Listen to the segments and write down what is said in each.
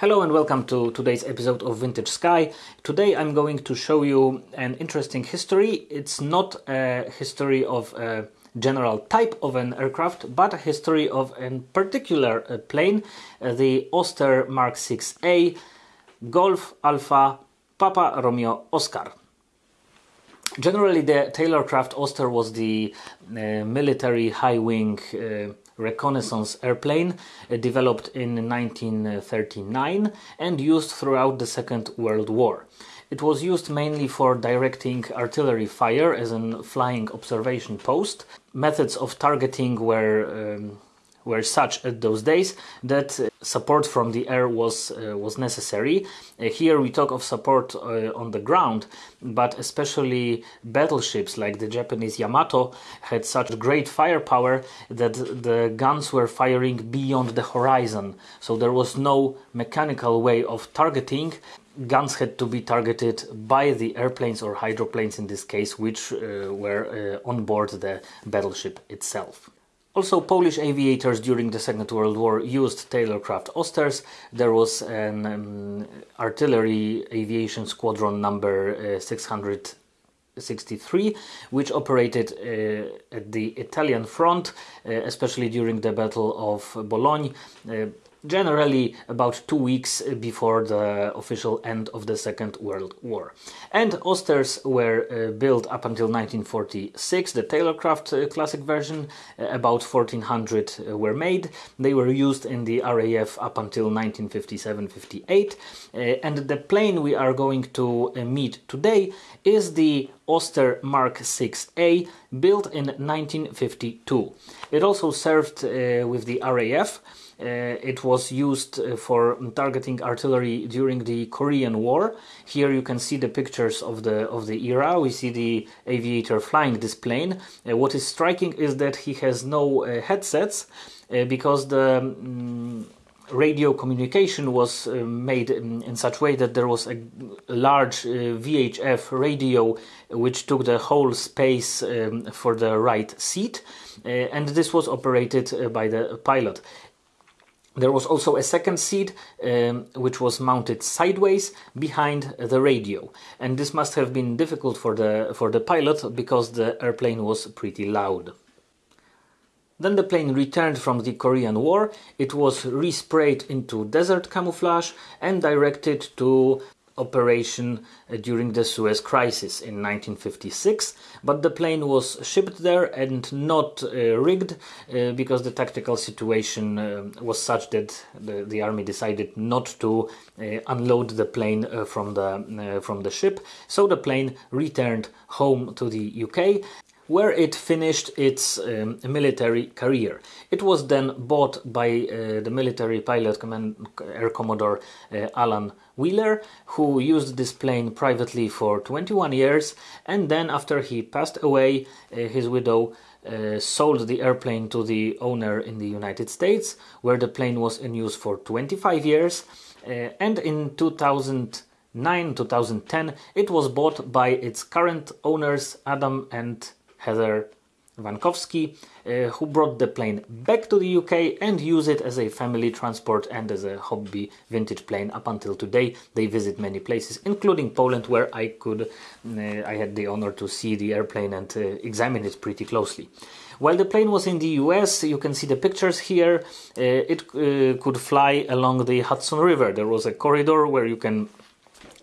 Hello and welcome to today's episode of Vintage Sky. Today I'm going to show you an interesting history. It's not a history of a general type of an aircraft, but a history of a particular uh, plane, uh, the Auster Mark 6A Golf Alpha Papa Romeo Oscar. Generally, the Taylorcraft Auster was the uh, military high wing uh, reconnaissance airplane uh, developed in 1939 and used throughout the Second World War. It was used mainly for directing artillery fire as a flying observation post. Methods of targeting were um, were such at those days that support from the air was uh, was necessary. Uh, here we talk of support uh, on the ground, but especially battleships like the Japanese Yamato had such great firepower that the guns were firing beyond the horizon. So there was no mechanical way of targeting guns had to be targeted by the airplanes or hydroplanes in this case, which uh, were uh, on board the battleship itself. Also, Polish aviators during the Second World War used Taylorcraft Austers. There was an um, artillery aviation squadron number uh, 663, which operated uh, at the Italian front, uh, especially during the Battle of Bologna. Uh, generally about two weeks before the official end of the Second World War. And Austers were uh, built up until 1946, the Taylorcraft uh, classic version, uh, about 1400 uh, were made. They were used in the RAF up until 1957-58. Uh, and the plane we are going to uh, meet today is the Auster Mark 6A, built in 1952. It also served with the RAF. Uh, it was used uh, for targeting artillery during the Korean War. Here you can see the pictures of the of the era. We see the aviator flying this plane. Uh, what is striking is that he has no headsets because the um, radio communication was uh, made in, in, such way that there was a, large uh, VHF radio which took the whole space um, for the right seat uh, and this was operated by the pilot. There was also a second seat um, which was mounted sideways behind the radio and this must have been difficult for the, for the pilot because the airplane was pretty loud. Then the plane returned from the Korean War, it was resprayed into desert camouflage and directed to operation uh, during the Suez Crisis in 1956, but the plane was shipped there and not uh, rigged uh, because the tactical situation uh, was such that the, the, army decided not to uh, unload the plane uh, from the from the ship. So the plane returned home to the UK where it finished its um, military career. It was then bought by uh, the military pilot command, Air Commodore uh, Allen Wheeler, who used this plane privately for 21 years, and then after he passed away, uh, his widow uh, sold the airplane to the owner in the United States, where the plane was in use for 25 years, uh, and in 2009 2010 it was bought by its current owners Adam and Heather Vankowski, uh, who brought the plane back to the UK and use it as a family transport and as a hobby vintage plane up until today. They visit many places, including Poland, where I could, uh, I had the honor to see the airplane and uh, examine it pretty closely. While the plane was in the US, you can see the pictures here, uh, it uh, could fly along the Hudson River. There was a corridor where you can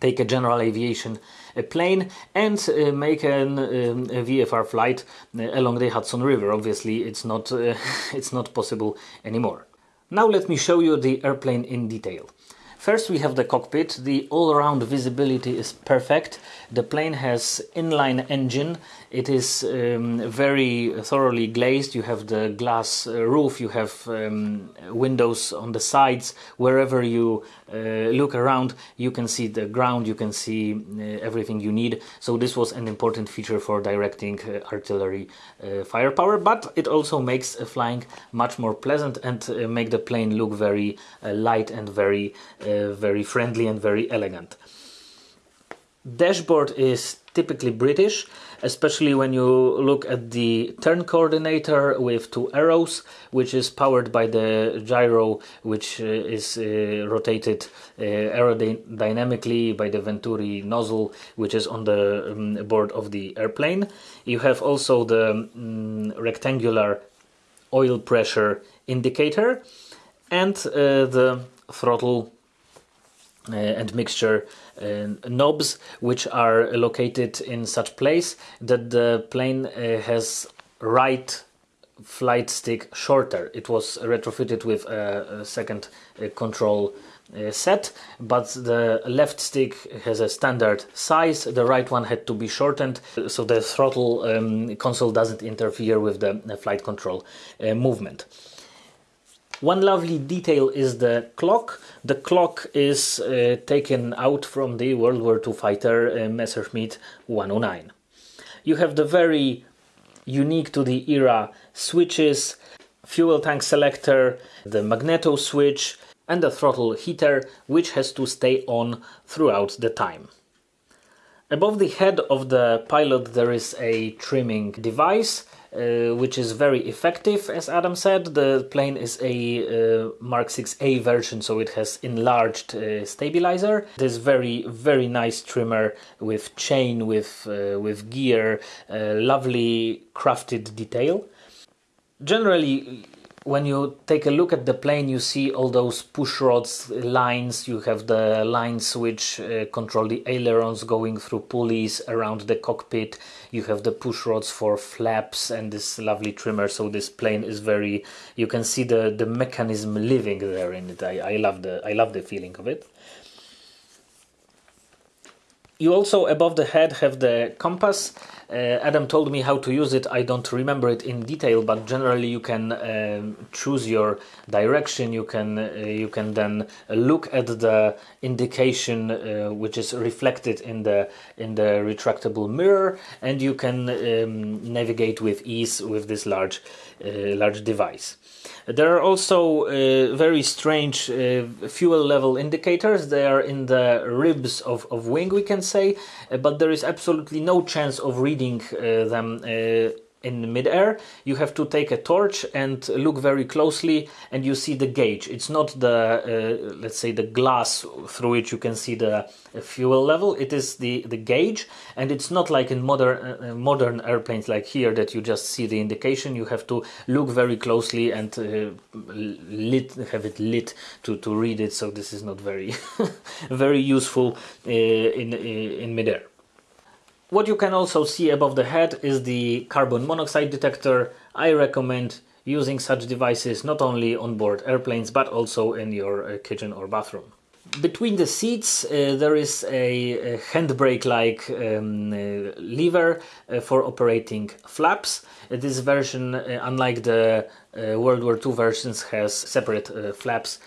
take a general aviation a plane and uh, make an, um, a VFR flight uh, along the Hudson River. Obviously, it's not uh, it's not possible anymore. Now let me show you the airplane in detail. First we have the cockpit. The all-around visibility is perfect. The plane has inline engine. It is um, very thoroughly glazed. You have the glass uh, roof, you have um, windows on the sides. Wherever you uh, look around, you can see the ground, you can see uh, everything you need. So this was an important feature for directing uh, artillery uh, firepower, but it also makes flying much more pleasant and uh, make the plane look very light and very uh, very friendly and very elegant. dashboard is typically British, especially when you look at the turn coordinator with two arrows, which is powered by the gyro, which uh, is uh, rotated uh, aerodynamically by the Venturi nozzle, which is on the um, board of the airplane. You have also the um, rectangular oil pressure indicator and the throttle and mixture uh, knobs which are located in such place that the plane uh, has right flight stick shorter. It was retrofitted with a, second uh, control uh, set, but the left stick has a standard size. The right one had to be shortened, so the throttle um, console doesn't interfere with the, the flight control uh, movement. One lovely detail is the clock. The clock is uh, taken out from the World War II fighter uh, Messerschmitt 109. You have the very unique to the era switches, fuel tank selector, the magneto switch, and the throttle heater, which has to stay on throughout the time. Above the head of the pilot there is a trimming device uh, which is very effective, as Adam said. The plane is a uh, Mark 6A version, so it has enlarged uh, stabilizer. This very, very nice trimmer with chain, with, uh, with gear, uh, lovely crafted detail. Generally, when you take a look at the plane, you see all those push rods lines. You have the lines which uh, control the ailerons going through pulleys around the cockpit. You have the push rods for flaps and this lovely trimmer. So this plane is very. You can see the the mechanism living there in it. I, I love the I love the feeling of it. You also above the head have the compass Adam told me how to use it. I don't remember it in detail, but generally you can um, choose your direction. You can uh, you can then look at the indication uh, which is reflected in the in the retractable mirror, and you can um, navigate with ease with this large uh, large device. There are also uh, very strange uh, fuel level indicators. They are in the ribs of, of wing, we can say, uh, but there is absolutely no chance of reading uh, them uh, in midair, you have to take a torch and look very closely, and you see the gauge. It's not the uh, let's say the glass through which you can see the uh, fuel level. It is the the gauge, and it's not like in modern uh, modern airplanes like here that you just see the indication. You have to look very closely and uh, lit have it lit to to read it. So this is not very very useful in in midair. What you can also see above the head is the carbon monoxide detector. I recommend using such devices not only on board airplanes but also in your uh, kitchen or bathroom. Between the seats uh, there is a, a handbrake like um, uh, lever uh, for operating flaps. This version, uh, unlike the uh, World War II versions, has separate flaps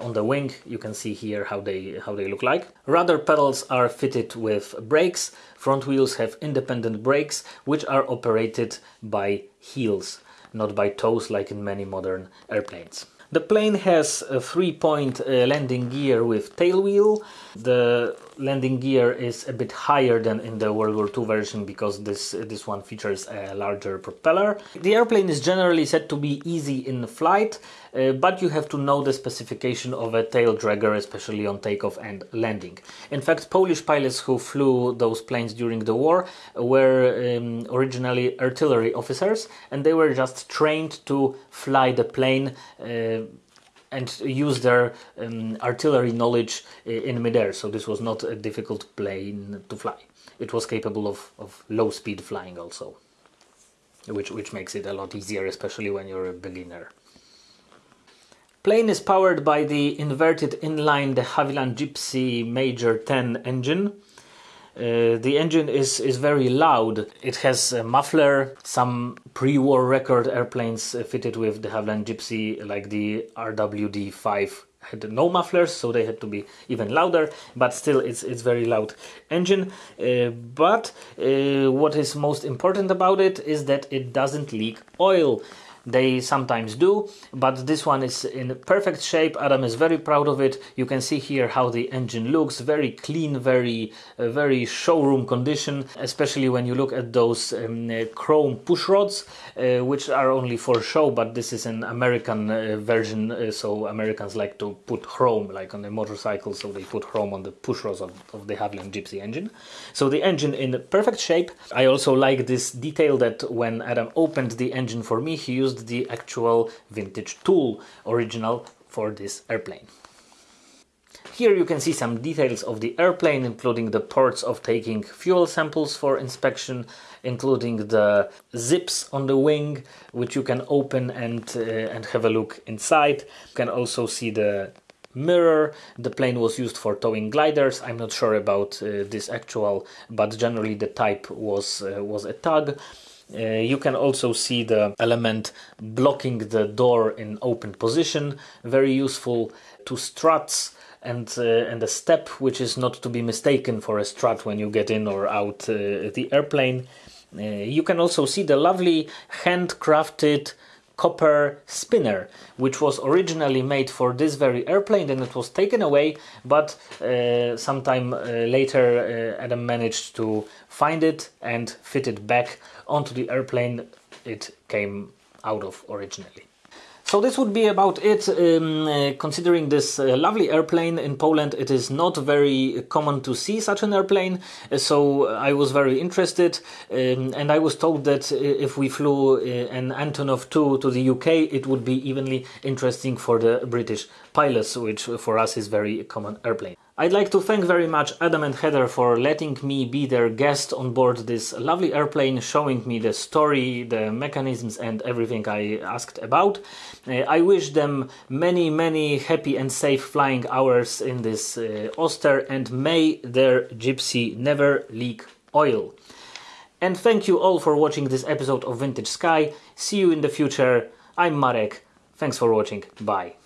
on the wing. You can see here how they how they look like. Rudder pedals are fitted with brakes. Front wheels have independent brakes which are operated by heels, not by toes like in many modern airplanes. The plane has a three-point uh, landing gear with tail wheel. The landing gear is a bit higher than in the World War II version because this this one features a larger propeller. The airplane is generally said to be easy in flight, uh, but you have to know the specification of a tail dragger, especially on takeoff and landing. In fact, Polish pilots who flew those planes during the war were um, originally artillery officers, and they were just trained to fly the plane. Uh, and use their um, artillery knowledge in midair. So this was not a difficult plane to fly. It was capable of, of low speed flying also, which, which makes it a lot easier, especially when you're a beginner. Plane is powered by the inverted inline de Havilland Gipsy Major 10 engine. Uh, the engine is, is very loud. It has a muffler, some pre-war record airplanes fitted with de Havilland Gipsy, like the RWD-5 had no mufflers so they had to be even louder but still it's it's very loud engine uh, but uh, what is most important about it is that it doesn't leak oil they sometimes do, but this one is in perfect shape. Adam is very proud of it. You can see here how the engine looks, very clean, very uh, very showroom condition, especially when you look at those um, uh, chrome push rods, uh, which are only for show, but this is an American uh, version, uh, so Americans like to put chrome like on the motorcycle, so they put chrome on the push rods of, of de Havilland Gipsy engine. So the engine in perfect shape. I also like this detail that when Adam opened the engine for me, he used the actual vintage tool original for this airplane. Here you can see some details of the airplane, including the ports of taking fuel samples for inspection, including the zips on the wing, which you can open and, uh, and have a look inside. You can also see the mirror. The plane was used for towing gliders. I'm not sure about uh, this actual, but generally the type was, uh, was a tug. Uh, you can also see the element blocking the door in open position, very useful to struts and uh, and a step which is not to be mistaken for a strut when you get in or out uh, the airplane. Uh, you can also see the lovely handcrafted copper spinner, which was originally made for this very airplane, and it was taken away. But uh, sometime uh, later, uh, Adam managed to find it and fit it back onto the airplane it came out of originally. So this would be about it. Um, uh, considering this uh, lovely airplane in Poland, it is not very common to see such an airplane. Uh, so I was very interested, um, and I was told that uh, if we flew uh, an Antonov 2 to the UK, it would be evenly interesting for the British pilots, which for us is very common airplane. I'd like to thank very much Adam and Heather for letting me be their guest on board this lovely airplane, showing me the story, the mechanisms and everything I asked about. Uh, I wish them many, many happy and safe flying hours in this uh, Auster and may their Gipsy never leak oil. And thank you all for watching this episode of Vintage Sky. See you in the future. I'm Marek. Thanks for watching. Bye.